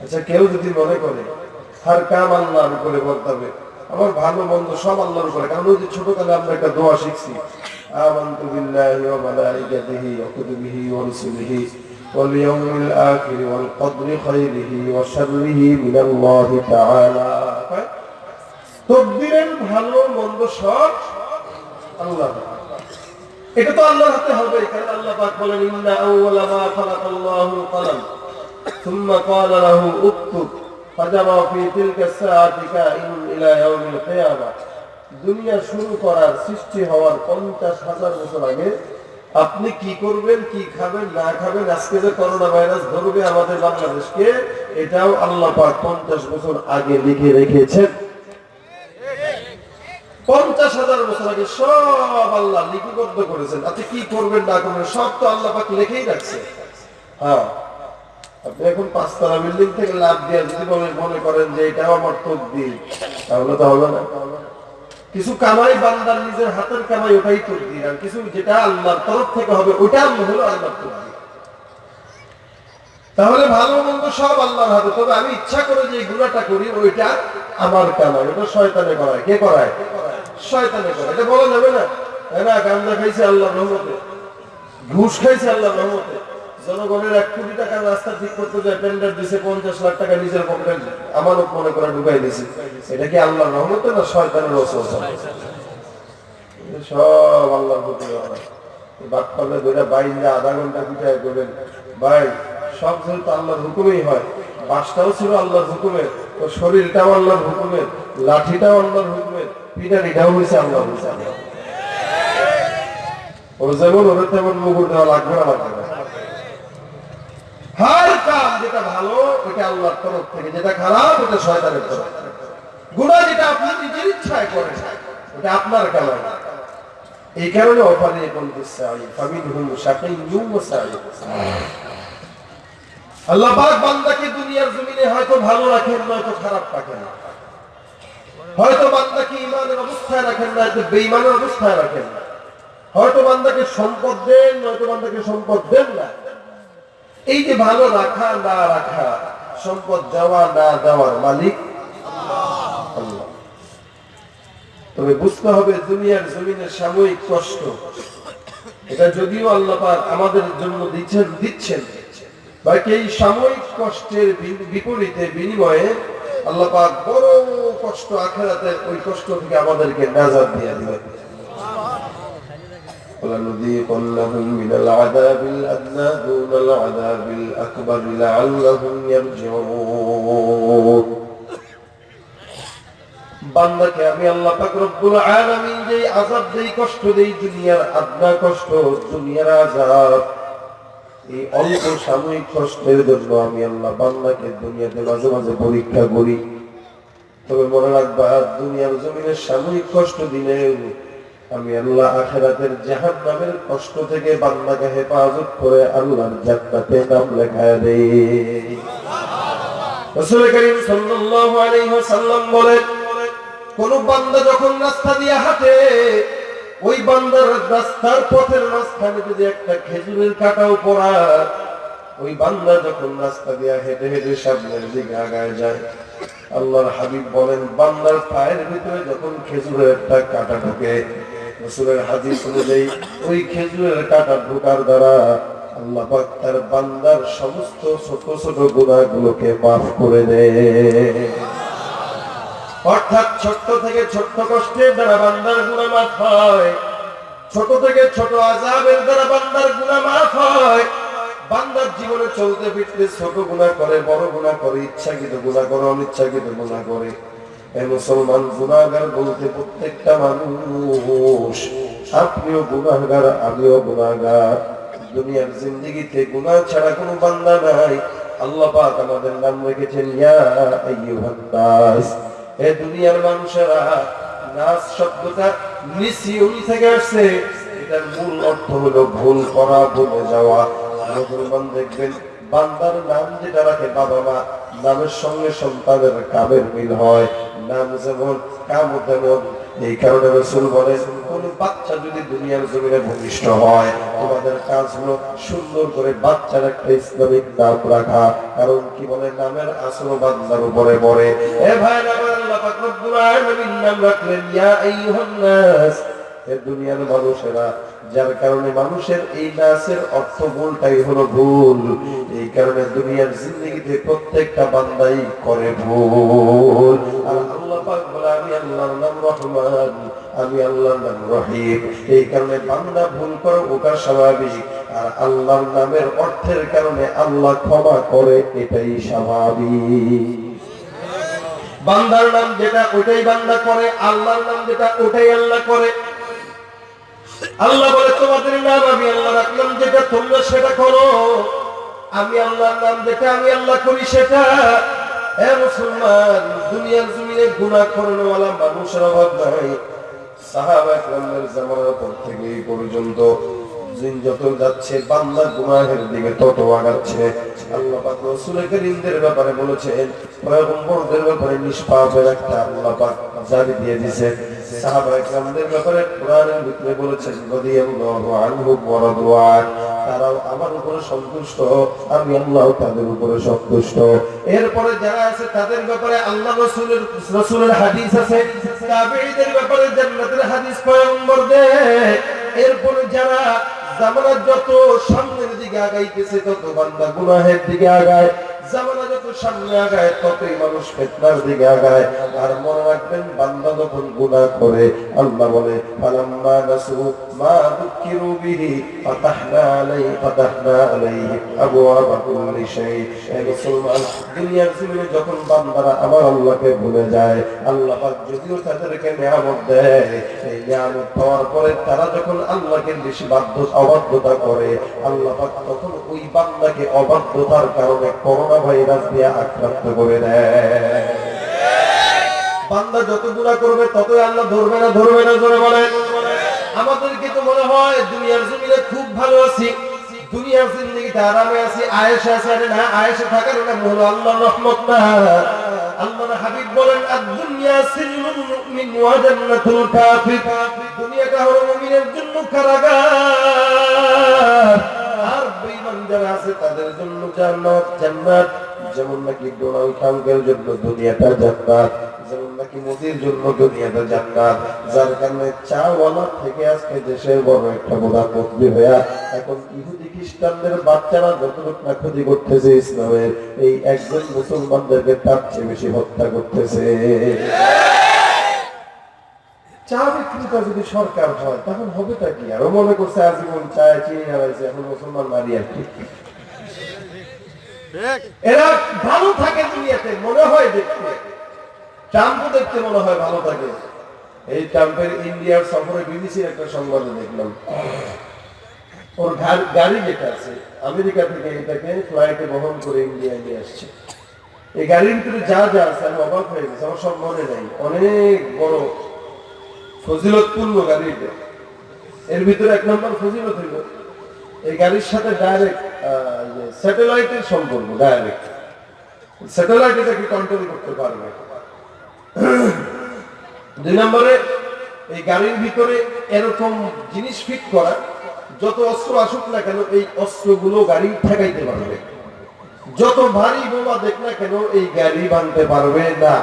আচ্ছা কেউ যদি মনে করে হার কাম আল্লাহর উপরে বলতে হবে আমার ভালো মন্দ সব আল্লাহর উপরে কারণ ওই যে ছোটকালে আমরা একটা দোয়া শিখছি آمنت بالله وملائكته وكتبه ورسله واليوم الآخر والقدر خيره وشره من الله تعالى তকদিরের ভালো মন্দ সব আল্লাহ এটা তো আল্লাহর হাতে হবে কারণ আল্লাহ পাক বলেন ইন্না আউওয়ালা মা খালাকাল্লাহু কলাম ثم قال له اكتب فجرى في تلك الساعة كائن إلى يوم القيامة দুনিয়া শুরু করার সৃষ্টি হওয়ার পঞ্চাশ হাজার বছর আগে আপনি কি করবেন কি খাবেন না খাবেন আজকে যে করোনা ভাইরাস ধরবে আমাদের বাংলাদেশকে এটাও আল্লাহ পাক পঞ্চাশ বছর আগে লিখে রেখেছেন পঞ্চাশ হাজার বছর আগে সব আল্লাহ লিপিবদ্ধ করেছেন আপনি কি করবেন না করবেন সব তো আল্লাহ পাক লিখেই রাখছে হ্যাঁ আপনি এখন পাঁচতলা বিল্ডিং থেকে লাভ যদি মনে করেন যে এটাও আমার তাহলে তো হবে না। কিছু কামাই বান্দার নিজের হাতের কামাই ওটাই আর কিছু যেটা আল্লাহর তরফ থেকে হবে ওটা হলো আল্লাহর তাহলে ভালো মন্দ সব আল্লাহর হাতে, তবে আমি ইচ্ছা করে যে গুণাটা করি, ওইটা আমার কামাই, ওটা শয়তানে করায়। কে করায়? শয়তানে করায়। এটা বলা যাবে না। না? গান্দা খাইছে আল্লাহ রহমতে। ঘুষ খাইছে আল্লাহ রহমতে। জনগণের এক কোটি টাকার রাস্তা ঠিক করতে যায় টেন্ডার দিছে পঞ্চাশ লাখ টাকা নিজের মনে করে ঢুকাই দিছে। এটা কি না সব আল্লাহর প্রতি হয়, বাসটাও ছিল হুকুমের শরীরটাও হুকুমের লাঠিটাও হুকুমের হয়েছে ও যেমন তেমন লাগবে না লাগবে ভালো খারাপ আল্লাহ বান্দাকে দুনিয়ার জমিনে হয়তো ভালো রাখেন নয়তো খারাপ রাখেন হয়তো বান্দাকে ইমানের অবস্থায় রাখেন না, হয়তো বেঈমানের অবস্থায় রাখেন হয়তো বান্দাকে সম্পদ দেন নয়তো বান্দাকে সম্পদ দেন না। এই যে ভালো রাখা, না রাখা, সম্পদ দেওয়া, না দেওয়ার মালিক তবে বুঝতে হবে দুনিয়ার জমিনের সাময়িক কষ্ট। এটা যদিও আল্লাহ পাক আমাদের জন্য দিচ্ছেন দিচ্ছেন। বাকি এই সাময়িক কষ্টের বিপরীতে বিনিময়ে আল্লাহ পাক বড় কষ্ট আখেরাতে ওই কষ্ট থেকে আমাদেরকে নাজাত দিয়ে দিবেন। ولنذيقنهم من العذاب الأدنى دون العذاب الأكبر لعلهم يرجعون বান্দাকে আমি আল্লাহ পাক রব্বুল আলামিন যেই আযাব দেই কষ্ট দেই দুনিয়ার আদনা কষ্ট দুনিয়ার আযাব এই অল্প সাময়িক কষ্টের জন্য আমি আল্লাহ বান্দাকে দুনিয়াতে মাঝে মাঝে পরীক্ষা করি তবে মনে রাখবা দুনিয়ার জমিনের সাময়িক কষ্ট দিলে আমি আল্লাহ আখেরাতের জাহান নামের কষ্ট থেকে বান্দাকে হেফাজত করে আল্লাহর জান্নাতে নাম লেখায় দেই। রাসূল করিম সাল্লাল্লাহু আলাইহি ওয়াসাল্লাম বলেন, কোন বান্দা যখন রাস্তা দিয়ে হাঁটে, ওই বান্দার রাস্তার পথের মাঝখানে যদি একটা খেজুরের কাটাও পড়া ওই বান্দা যখন রাস্তা দিয়ে হেঁটে হেঁটে সামনের দিকে আগায় যায়, আল্লাহর হাবিব বলেন, বান্দার পায়ের ভিতরে যখন খেজুরের একটা কাটা ঢোকে রসুলের হাদিস অনুযায়ী, ওই খেজুরের কাটা ঢোকার দ্বারা আল্লাহ পাক তার বান্দার সমস্ত ছোট ছোট করে দেয় অর্থাৎ ছোট্ট থেকে কষ্টের দ্বারা বান্দার গুণা মাফ হয়, ছোট থেকে ছোট আজাবের দ্বারা বান্দার গুণা মাফ হয়, বান্দার জীবনে চলতে ফিরতে ছোট গুণা করে, বড় গুণা করে, ইচ্ছাকৃত গুণা করে, অনিচ্ছাকৃত গুণা করে মুসলমান গুণাগার বলতে প্রত্যেকটা মানুষ, আপনিও গুণাগার আমিও গুণাগার দুনিয়ার গুণা ছাড়া কোনো বান্দা নাই। আমাদের নাম রেখেছেন দুনিয়ার মানুষেরা শব্দটা থেকে আসছে। এটার মূল অর্থ হলো ভুল করা, ভুলে যাওয়া। মুসলমান দেখবেন, বান্দার নাম যেটা রাখে বাবা মা, নামের সঙ্গে সন্তানের কামের মিল হয়। দুনিয়ার কারণ কি বলে? নামের আসল উপরে দুনিয়ার মানুষেরা, যার কারণে মানুষের এই নাচের অর্থ ভুলটাই হলো ভুল। এই কারণে দুনিয়ার জিন্দগিতে প্রত্যেকটা বান্দাই করে ভুল। আর আমি আল্লাহর নাম রহিম। এই কারণে বান্দা ভুল করে ওটা স্বাভাবিক আর আল্লাহর নামের অর্থের কারণে আল্লাহ ক্ষমা করে, এটাই স্বাভাবিক। বান্দার নাম যেটা ওটাই বান্দা করে, আল্লাহর নাম যেটা, ওটাই আল্লাহ করে। আল্লাহ বলে, তোমাদের নাম আমি আল্লাহ রাখলাম, যেটা তোমরা সেটা করো। আমি আল্লাহর নাম যেটা, আমি আল্লাহ করি সেটা। এ মুসলমান, দুনিয়ার জমিনে গুণা করণওয়ালা মানুষের অভাব নাই। বলেছেন সাহাবা তারাও আমার উপরে সন্তুষ্ট, আমি আল্লাহ তাদের উপরে সন্তুষ্ট। এরপরে যারা আছে তাদের ব্যাপারে আল্লাহ রসুলের রসুলের হাদিস আছে। তাবেঈদের ব্যাপারে জান্নাতের হাদিস পয়গম্বর দেয় এরপরে যারা জামানা যত সামনের দিকে আগাইতেছে, তত বান্দা গুনাহের দিকে আগায়। যখন বলে বান্দারা আমার আল্লাহকে ভুলে যায়, আল্লাহ যদিও তাদেরকে নিয়ামত দেয় পাওয়ার পরে তারা যখন আল্লাহকে বেশি বাধ্য অবাধ্যতা করে, আল্লাহ তখন ওই বান্দাকে অবাধ্যতার কারণে করোনা ভাইরাস দিয়ে আক্রান্ত করে দেয়। বান্দা যত গুণা করবে, ততই আল্লাহ ধরবে না ধরবে না ধরে বলে। আমাদেরকে তো মনে হয় দুনিয়ার জমিনে খুব ভালো আছি। দুনিয়ার জিন্দগিতে আরামে আছি, আয়েশা আছে, আরে না, আয়েশা থাকার নাম হলো আল্লাহর রহমত না। দুনিয়াটা হলো মুমিনের জন্য কারাগার। যারা আছে তাদের জন্য জান্নাত জান্নাত। যেমন নাকি ডোনাল্ড ট্রাম্পের জন্য দুনিয়াটা জান্নাত। যেমন নাকি মোদির জন্য দুনিয়াটা জান্নাত। যার কারণে চাওয়ালা থেকে আজকে দেশের বড় একটা প্রধানমন্ত্রী হইয়া এখন ইহুদি খ্রিস্টানদের বাচ্চারা যতটুকু না ক্ষতি করতেছে ইসলামের, এই একজন মুসলমানদেরকে তার চেয়ে বেশি হত্যা করতেছে। চা বিক্রেতা যদি সরকার হয় তখন হবে তা কি? আরও মনে করছে আজীবন চায় চিনি হারাইছে এখন মুসলমান মারি আর কি? এরা ভালো থাকে দুনিয়াতে মনে হয় দেখতে। ট্রাম্পও দেখতে মনে হয় ভালো থাকে। এই ট্রাম্পের ইন্ডিয়ার সফরে বিবিসির একটা সংবাদে দেখলাম। ওর গাড়ি যেটা আছে আমেরিকা থেকে এটাকে ফ্লাইটে বহন করে ইন্ডিয়া নিয়ে আসছে। এই গাড়ির ভিতরে যা যা আছে আমি অবাক হয়ে গেছে আমার সব মনে নাই। অনেক বড় ফজিলতপূর্ণ গাড়ি এটা। এর ভিতরে এক নম্বর ফজিলত হইল, এই গাড়ির সাথে ডাইরেক্ট স্যাটেলাইটের সম্পর্ক ডাইরেক্ট স্যাটেলাইট এটাকে কন্ট্রোল করতে পারবে। দুই নম্বরে, এই গাড়ির ভিতরে এরকম জিনিস ফিট করা, যত অস্ত্র আসুক না কেন, এই অস্ত্রগুলো গাড়ি ঠেকাইতে পারবে। যত ভারী বোমা দেখ না কেন, এই গাড়ি ভাঙতে পারবে না।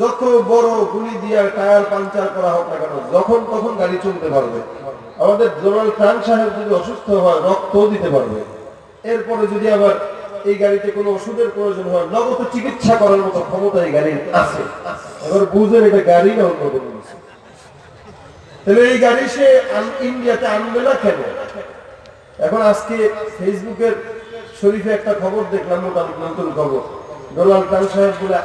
যত বড় গুলি দিয়ে টায়ার পাঞ্চার করা হোক না কেন, যখন তখন গাড়ি চলতে পারবে। আমাদের ডোনাল্ড ট্রাম্প সাহেব যদি অসুস্থ হয়, রক্তও দিতে পারবে। এরপরে যদি আবার এই গাড়িতে কোনো ওষুধের প্রয়োজন হয়, নগদ চিকিৎসা করার মতো ক্ষমতা এই গাড়ির আছে। এবার বুঝেন এটা গাড়ি না অন্য কোনো তাহলে এই গাড়ি সে ইন্ডিয়াতে আনবে না কেন? এখন আজকে ফেসবুকের শরীফে একটা খবর দেখলাম, মোটামুটি নতুন খবর। ডোনাল্ড ট্রাম্প সাহেব বলে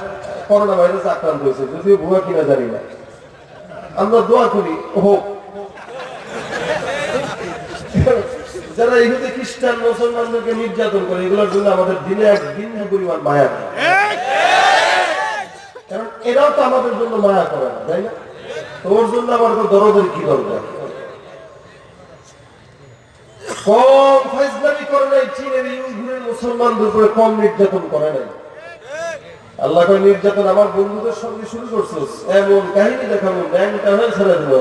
করোনা ভাইরাস আক্রান্ত হয়েছে, যদিও ভুয়া কিনা জানি না। আমরা দোয়া করি হোক যারা ইহুদি, খ্রিস্টান মুসলমানদেরকে নির্যাতন করে, এগুলোর জন্য আমাদের দিনে এক বিন্দু পরিমাণ মায়া কারণ এরাও তো আমাদের জন্য মায়া করে না, তাই না? তোর জন্য আমার তো দরদের কি দরকার? কম ফাইজলামি করে নাই, চীনের ইউগুরের মুসলমানদের উপরে কম নির্যাতন করে নাই। আল্লাহ কয়, নির্যাতন আমার বন্ধুদের সঙ্গে শুরু করছিস। এমন কাহিনী দেখাবো ব্যাংকটা হয়ে ছেড়ে দেবো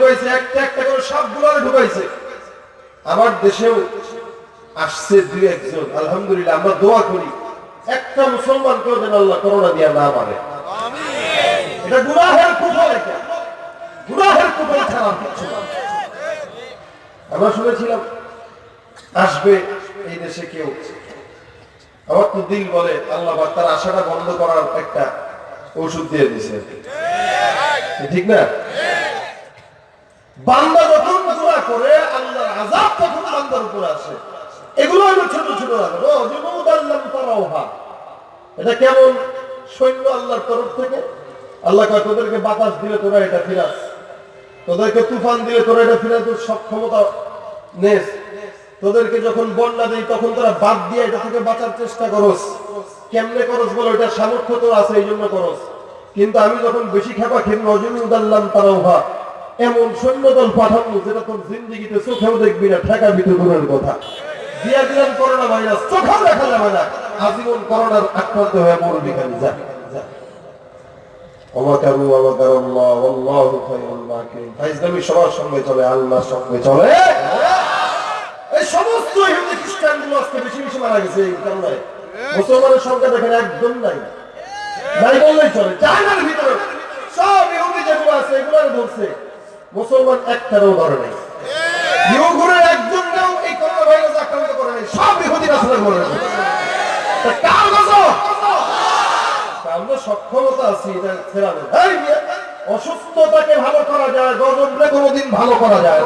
করছে। একটা একটা করে আমার দেশেও আসছে দুই একজন। আলহামদুলিল্লাহ, আমরা দোয়া করি, একটা মুসলমান কেউ যেন আল্লাহ করোনা দিয়া না পারে এটা গুনাহের গুনাহের আর কিচ্ছু আমরা শুনেছিলাম, আসবে এই দেশে কেউ। আমার তো দিল বলে, আল্লাহ তার আশাটা বন্ধ করার একটা ওষুধ দিয়ে দিছে ঠিক না? বান্দা যখন গুনাহ করে, আল্লাহর আযাব তখন বান্দার উপর আসে। এগুলো হলো ছোট ছোট এটা কেমন সৈন্য আল্লাহর তরফ থেকে? আল্লাহ কয়, তোদেরকে বাতাস দিলে তোরা এটা ফিরাস তোদেরকে তুফান দিলে তোরা এটা তোর সক্ষমতা নেস। তোদেরকে যখন বন্যা দেই তখন তোরা বাদ দিয়ে এটা থেকে বাঁচার চেষ্টা করস। কেমনে করস বলো, এটা সামর্থ্য তোর আছে, এই জন্য করস। কিন্তু আমি যখন বেশি খেপা খেয়ে নজরুল উদাল্লাম তারাউহা এমন সৈন্যদল পাঠানো যেটা তোর জিন্দিগিতে চোখেও দেখবি না ঠেকা ভিতর দূরের কথা। দিয়া দিলাম করোনা ভাইরাস, চোখেও দেখা যাবে না। আজীবন করোনার আক্রান্ত হয়ে মরবি খালি, যা। সবার সঙ্গে চলে সঙ্গে চলে। এই সমস্ত ইহুদি খ্রিস্টান আজকে বেশি বেশি মারা গেছে মুসলমানের সংখ্যা দেখেন একদম নাই। নাই সব মুসলমান একটারও ধরে নাই। ইহুগুরের একজনকেও এই করোনা ভাইরাস আক্রান্ত করে নাই, সব ইহুদি গজব? আমরা সক্ষমতা আছি, এটা এই অসুস্থতাকে ভালো করা যায়, গজবরে কোনোদিন ভালো করা যায়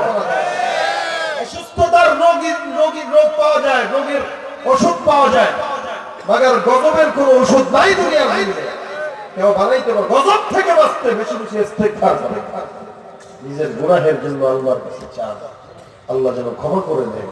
অসুস্থতার রোগীর রোগীর রোগ পাওয়া যায়, রোগীর ওষুধ পাওয়া যায়। মাগার গজবের কোনো ওষুধ নাই দুনিয়ার কেউ বানাইতে পারে। গজব থেকে বাঁচতে বেশি বেশি ইস্তেগফার করে। নিজের গুনাহের জন্য আল্লাহর কাছে চান। আল্লাহ যেন ক্ষমা করে দেয়।